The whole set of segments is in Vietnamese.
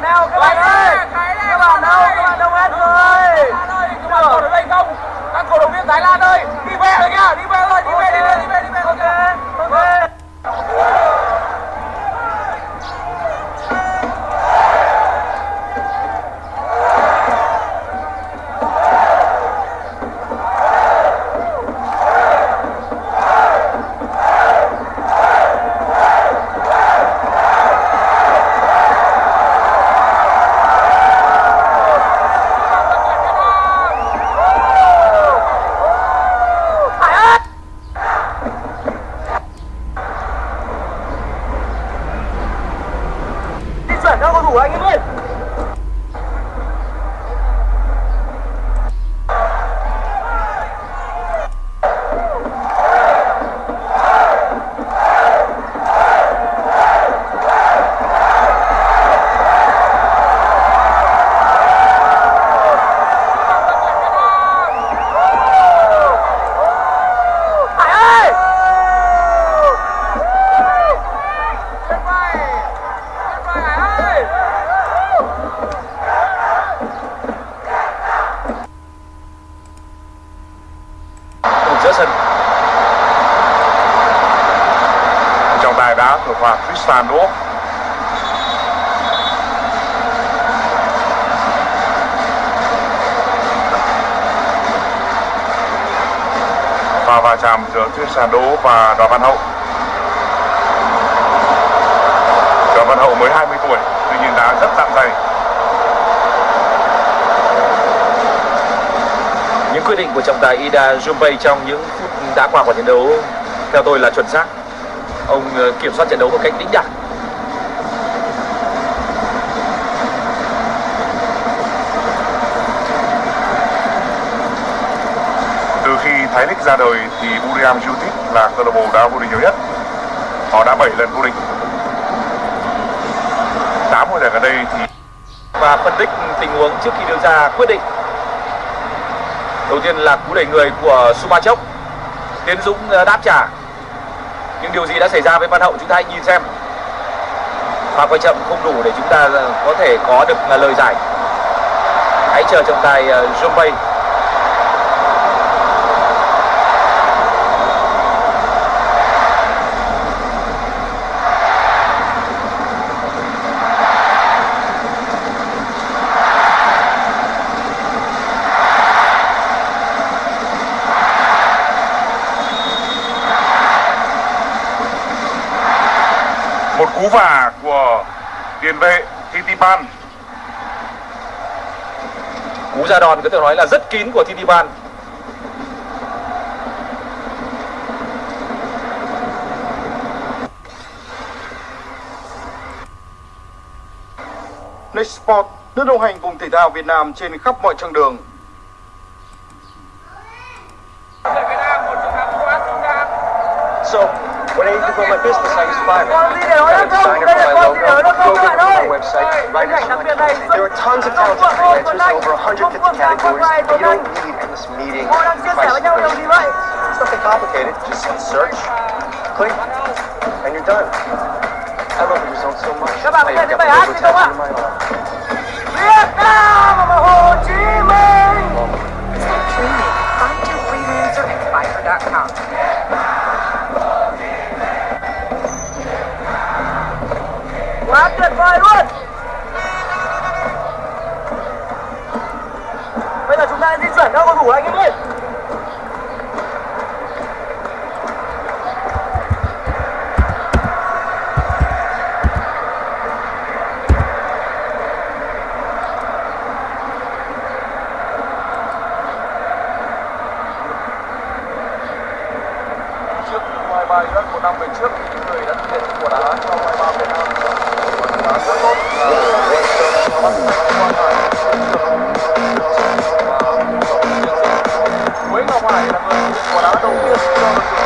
Now, come on. Sàn đá của pha va chạm giữa Tristan Đỗ và Đoàn Văn Hậu. Đoàn Văn Hậu mới 20 tuổi, tuy nhiên đã rất dặn dày. Những quyết định của trọng tài Ida Jumpei trong những phút đã qua của trận đấu, theo tôi là chuẩn xác ông ờ, kiểm soát trận đấu một cách đĩnh đạc. Từ khi Thái Lịch ra đời thì Buriram United là câu lạc bộ đá vô địch nhiều nhất. Họ đã 7 lần vô địch. 8 mùa giải gần đây thì và phân tích tình huống trước khi đưa ra quyết định. Đầu tiên là cú đẩy người của Sumachok Tiến Dũng ờ, đáp trả nhưng điều gì đã xảy ra với Văn Hậu chúng ta hãy nhìn xem. Pha quay chậm không đủ để chúng ta ờ, có thể có được ờ, lời giải. Hãy chờ trọng tài ờ, Jumpei một cú vả của tiền vệ Titipan cú ra đòn có thể nói là rất kín của Titipan Next Sport, nước đồng hành cùng thể thao Việt Nam trên khắp mọi chặng đường. So, when I grow my business, I use Fiverr. A designer for my logo, program for my website, writers content. There are tons of talented freelancers in over 150 categories, you don't need endless meetings, price negotiations. It's nothing complicated. Just search, click, and you're done. I love the results so much. Các bạn có I even got the logo gì không ạ? tattooed on my arm. Tuyệt vời luôn. Bây giờ chúng ta di chuyển các cầu thủ anh em ơi. Trước U23 Iraq một năm về trước thì người đã thực hiện của đá cho U23 Việt Nam quả đá rất tốt và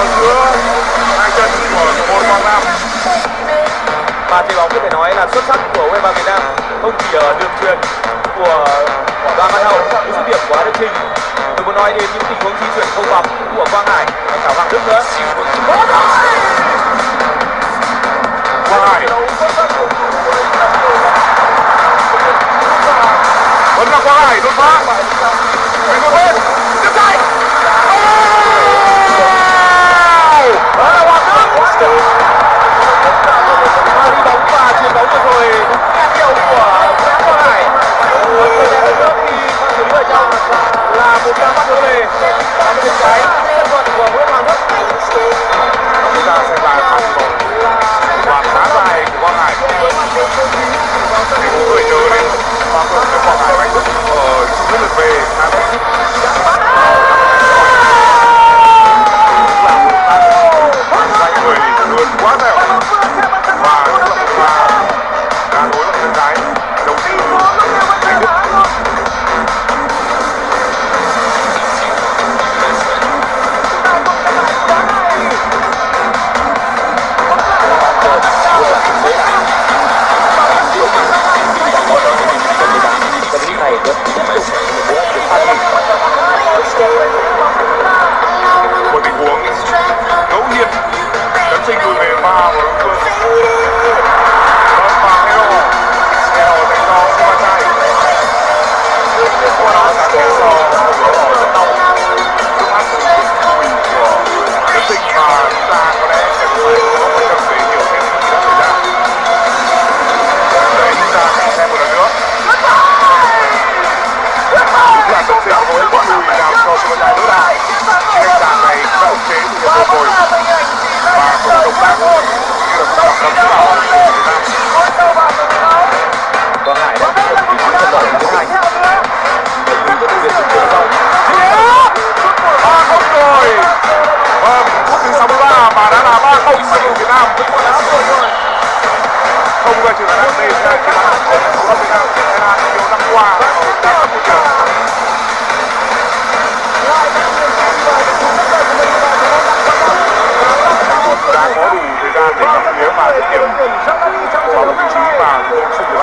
vào giữa hai chân của một quang nam và chơi bóng có thể nói là xuất sắc của U23 Việt Nam không chỉ ở đường truyền của Đoàn Văn Hậu, những dứt điểm của Đức Trình tôi muốn nói đến những tình huống di chuyển không bằng của Quang Hải và cả Hoàng Đức nữa. Quang hải. Vẫn là quang hải đột phá. Mình một bên. Tiếp tay đó là 这个女人嘛，这个跑了个第一嘛，冲刺的。